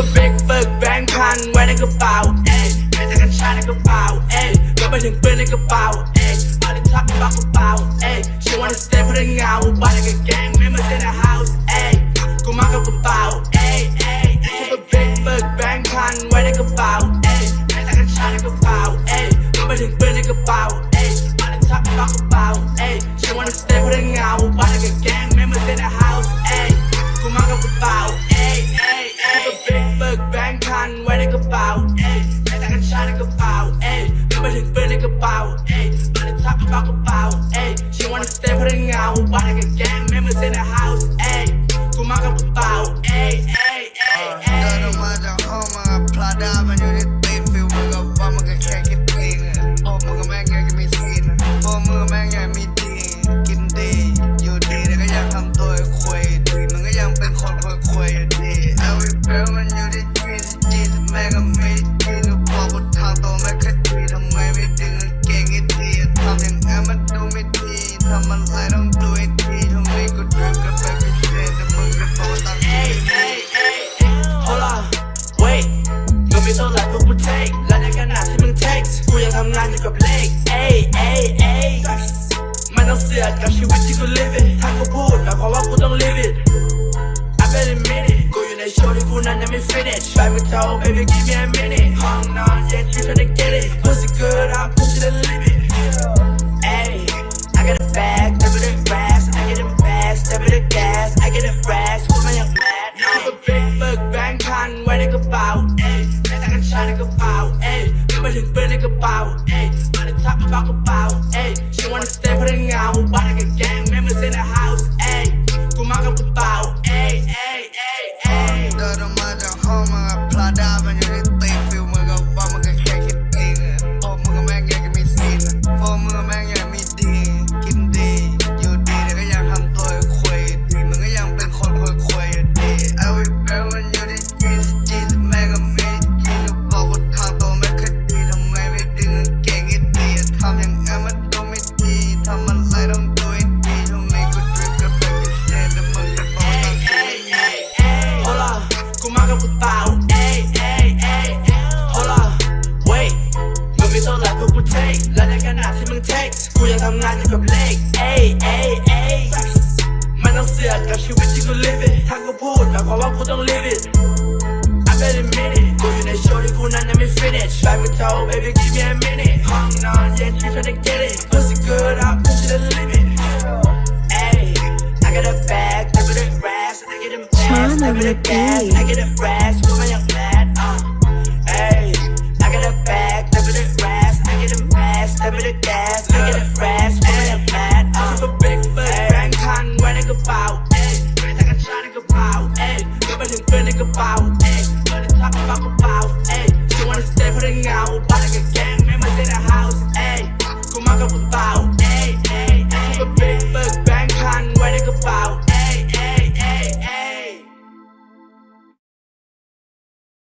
a big ฝึกแบงค์พันไว้ในกระเป๋าเอ้ยให้แต่กัญชาในกระเป๋าเอ้ยก็ไปถึงปืนในกระเป๋าเอ้ยเอาดิทักบักกระเป๋าเอ้ย she wanna stay เพราะเรื่องเงาบ้านในกางเกงไม่มาเซนใน house เอ้ยกูมากับกระเป๋าเอ้ยเอ้ย keep a big ฝึกแบงค์พันไว้ในกระเป๋า time to go play. Ay, ay, ay. Man, I'm sick, I'm shit you, go live it. Taco food, now call up, don't live it. I bet a minute. Go, you know, shorty, go, now let me finish. Five me toe, baby, give me a minute. Hung on, yeah, you tryna get it. Pussy good, I'll push it to the limit. Ay, I got a bag, never the grass. I get a bag, step in the gas. I get a fresh, with my young man. I'm a big fuck, bang, con, when it go out. Ay, I got a shot, it go out. Ay, ไม่ถึงเพื่อนในกระเป๋า talk about. ยังทำงานอยู่กับเลขเอ้ยเอ้ยเอ้ยมันต้องเสือกกับชีวิตที่กู live it. ถ้ากูพูดหมายความว่ากูต้อง live it I better mean it กูอยู่ในโชว์ที่กูนั้นยังไม่ finish. ไปกูเท่า baby give me a minute. ห้องนอนเย็นที่เธอได้ get it. Pussy good up push it to the limit. Ay, I got a bag, I got a rash, I get a mask, I get a gas, I get a rash,